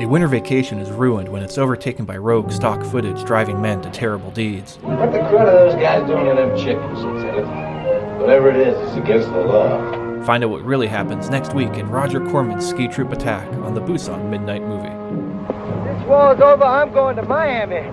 A winter vacation is ruined when it's overtaken by rogue stock footage driving men to terrible deeds. What the crud are those guys doing to them chickens, Whatever it is, it's against the law. Find out what really happens next week in Roger Corman's Ski Troop Attack on the Busan Midnight Movie. This war's over, I'm going to Miami.